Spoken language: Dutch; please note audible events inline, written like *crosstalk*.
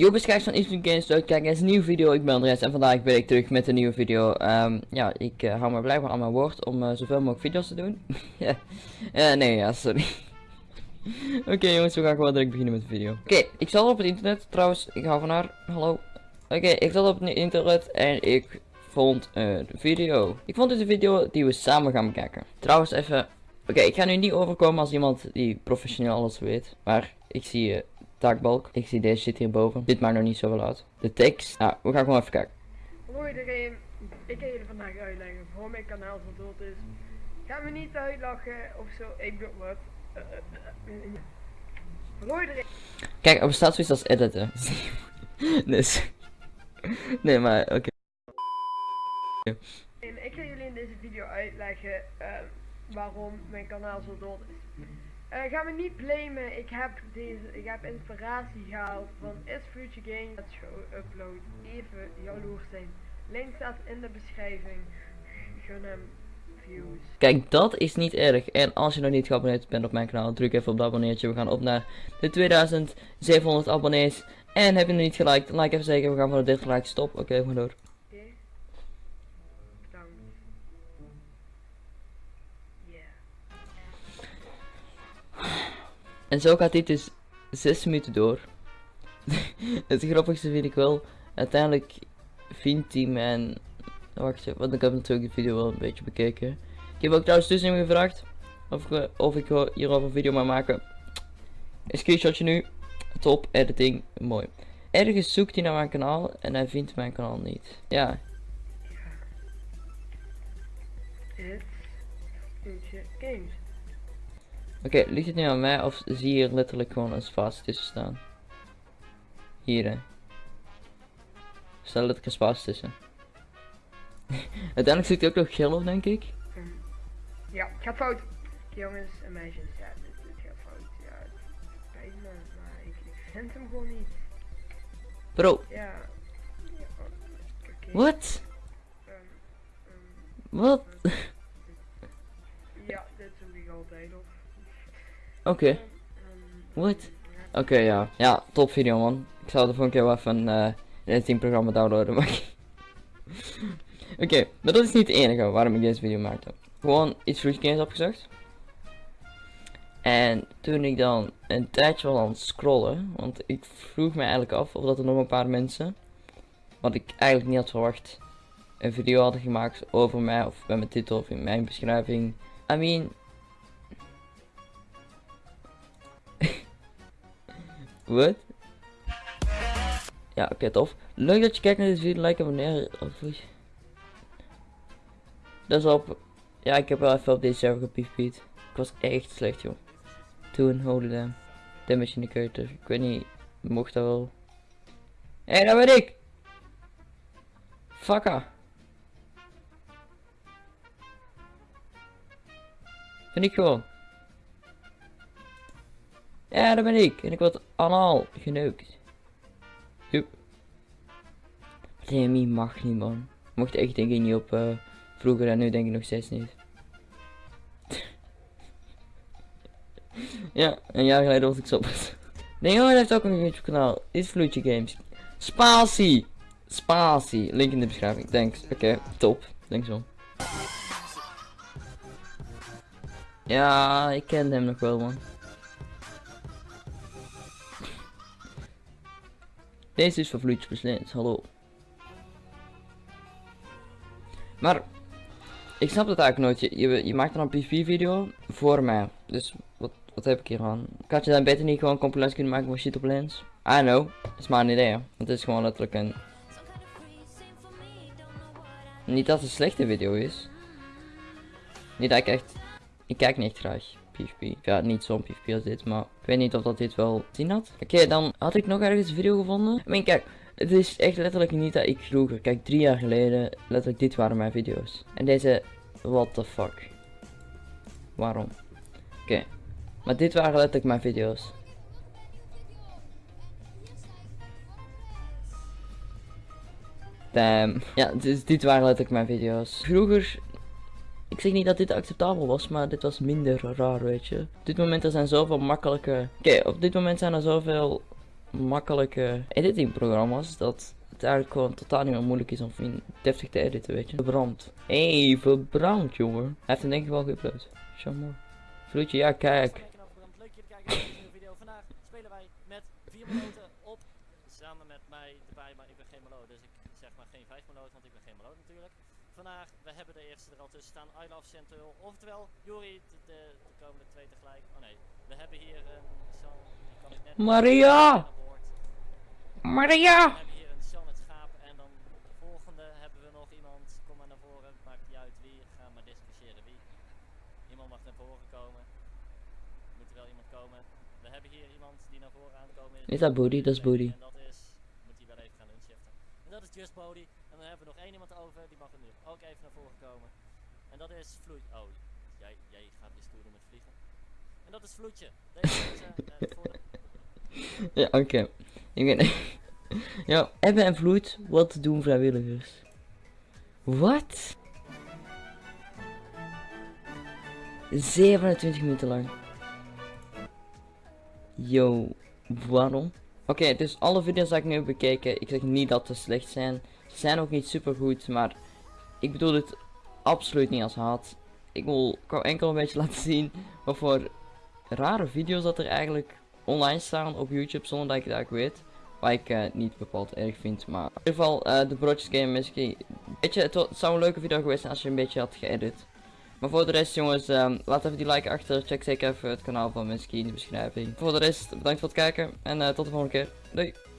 Yo, beschrijf van Eastern Games Kijk, het is een nieuwe video, ik ben Andres en vandaag ben ik terug met een nieuwe video. Ehm, ja, ik uh, hou me blijkbaar aan mijn woord om uh, zoveel mogelijk video's te doen. *laughs* Uh, nee, ja, sorry. *laughs* Oké jongens, we gaan gewoon direct beginnen met de video. Oké, ik zat op het internet, trouwens, ik hou van haar, hallo. Oké, ik zat op het internet en ik vond een video. Ik vond dit een video die we samen gaan bekijken. Trouwens even, oké, ik ga nu niet overkomen als iemand die professioneel alles weet. Maar ik zie je taakbalk. Ik zie deze shit hierboven. Dit maakt nog niet zoveel uit. De tekst. Nou, we gaan gewoon even kijken. Hallo iedereen. Ik ga jullie vandaag uitleggen waarom mijn kanaal zo dood is. Ga me niet uitlachen of zo. Ik doe wat. Uh, uh, uh, Hallo iedereen. Kijk, er bestaat zoiets als editen. *laughs* dus. nee, maar oké. Okay. Ik ga jullie in deze video uitleggen waarom mijn kanaal zo dood is. Uh, ga me niet blamen, ik heb deze, ik heb inspiratie gehaald van Is Future Game. Dat show upload, even jaloers zijn. Link staat in de beschrijving. Gun hem views. Kijk, dat is niet erg. En als je nog niet geabonneerd bent op mijn kanaal, druk even op dat abonneertje. We gaan op naar de 2700 abonnees. En heb je nog niet geliked, like even zeker. We gaan voor de 30 likes. Stop. Oké, okay, we door. En zo gaat dit dus 6 minuten door. *laughs* het grappigste vind ik wel, uiteindelijk vindt hij mijn... Wacht even, want ik heb natuurlijk de video wel een beetje bekeken. Ik heb ook trouwens tussen hem gevraagd of ik, of ik hierover een video mag maken. Een screenshotje nu. Top, editing, mooi. Ergens zoekt hij naar mijn kanaal en hij vindt mijn kanaal niet. Ja. Games. Oké, okay, ligt het nu aan mij of zie je letterlijk gewoon een spatie tussen staan? Hier hè. Stel letterlijk een spatie tussen. *laughs* Uiteindelijk zit hij ook nog geel op denk ik. Mm. Ja, het gaat fout. Jongens en meisjes, ja, dit, dit gaat fout. Ja, het spijt me, maar ik, ik vind hem gewoon niet. Bro. Ja. ja Wat? Um, um, Wat? ja, dit doe ik altijd of. Oké. Okay. What? Oké, ja. Ja, top video man. Ik zal de volgende keer wel even een uh, editingprogramma downloaden. Maar *laughs* Oké, maar dat is niet het enige waarom ik deze video maakte. Gewoon iets vloed games opgezocht. En toen ik dan een tijdje was aan het scrollen, want ik vroeg me eigenlijk af of dat er nog een paar mensen, wat ik eigenlijk niet had verwacht, een video hadden gemaakt over mij of bij mijn titel of in mijn beschrijving. I mean, Wat? Ja, oké, tof. Leuk dat je kijkt naar deze video. Like, abonneer. Dat is op. Ja, ik heb wel even op deze server gepiefpiet. Ik was echt slecht, joh. Toen, holy damn. Damage in de keuter. Ik weet niet, mocht dat wel. Hé, hey, dat ben ik! Fakka. Vind ik gewoon. Ja, dat ben ik. En ik word anaal geneukt. Joep. Demi mag niet, man. Mocht echt denk ik niet op uh, vroeger en nu denk ik nog steeds niet. *laughs* ja, een jaar geleden was ik zo. *laughs* nee, jongen, heeft ook een YouTube kanaal. Is Vloedje Games. Spatie! Spatie. Link in de beschrijving. Thanks. Oké, top. zo. Ja, ik ken hem nog wel, man. Deze is van beslint, hallo. Maar, ik snap dat eigenlijk nooit. Je, je, maakt dan een PvP video voor mij. Dus, wat, wat heb ik hier aan? Kan je dan beter niet gewoon compilatie kunnen maken van shit op lens? I know, dat is maar een idee. Want het is gewoon letterlijk een... Niet dat het een slechte video is. Niet dat ik echt... Ik kijk niet graag. PvP. Ja, niet zo'n PvP als dit, maar ik weet niet of dat dit wel zien had. Oké, dan had ik nog ergens een video gevonden. I mean, kijk, het is echt letterlijk niet dat ik vroeger, kijk, drie jaar geleden, letterlijk dit waren mijn video's. En deze, what the fuck. Waarom? Oké, maar dit waren letterlijk mijn video's. Damn. Ja, dus dit waren letterlijk mijn video's. Vroeger ik zeg niet dat dit acceptabel was, maar dit was minder raar, weet je. Op dit moment er zijn zoveel makkelijke... Oké, op dit moment zijn er zoveel makkelijke editingprogramma's dat het eigenlijk gewoon totaal niet meer moeilijk is om in deftig te editen, weet je. Verbrand. Hé, verbrand, jongen. Hij heeft hem denk ik wel geüpload. Mooi. Vloedje, ja, kijk. Leuk kijken naar deze video. Vandaag spelen wij met vier meloten op. Samen met mij erbij, maar ik ben geen meloot. Dus ik zeg maar geen vijf meloot, want ik ben geen meloot natuurlijk. Vandaag, we hebben de eerste er al tussen staan. I love Central. Oftewel, Juri, de, de, de komende twee tegelijk. Oh nee, we hebben hier een San, die kan ik net Maria! Maria! We hebben hier een San het schaap en dan de volgende hebben we nog iemand. Kom maar naar voren, maakt niet uit wie. Ga maar discussiëren wie. Iemand mag naar voren komen. Moet er wel iemand komen. We hebben hier iemand die naar voren aankomen is. Is dat Booty? Dat is Booty. En dat is, moet hij wel even gaan inshiften. En dat is Just Body. En dan hebben we nog één iemand over, die mag er nu ook even naar voren komen. En dat is Vloeit. Oh, jij, jij gaat stoer doen met vliegen. En dat is Vloetje. Deze eh, Ja, oké. Ik ben... ja, Ebbe en Vloed, wat doen vrijwilligers? Wat? 27 minuten lang. Yo, waarom? Oké, dus alle video's die ik nu heb bekeken, ik zeg niet dat ze slecht zijn. Ze zijn ook niet super goed, maar ik bedoel dit absoluut niet als haat. Ik wil ik wou enkel een beetje *laughs* laten zien wat voor rare video's dat er eigenlijk online staan op YouTube zonder dat ik het eigenlijk weet. Wat ik eh, niet bepaald erg vind, maar in ieder geval eh, de broodjes game misschien. Weet je, het, het zou een leuke video geweest zijn als je een beetje had geëdit. Maar voor de rest jongens, ehm, laat even die like achter. Check zeker even het kanaal van Miski in de beschrijving. Voor de rest, bedankt voor het kijken en eh, tot de volgende keer. Doei!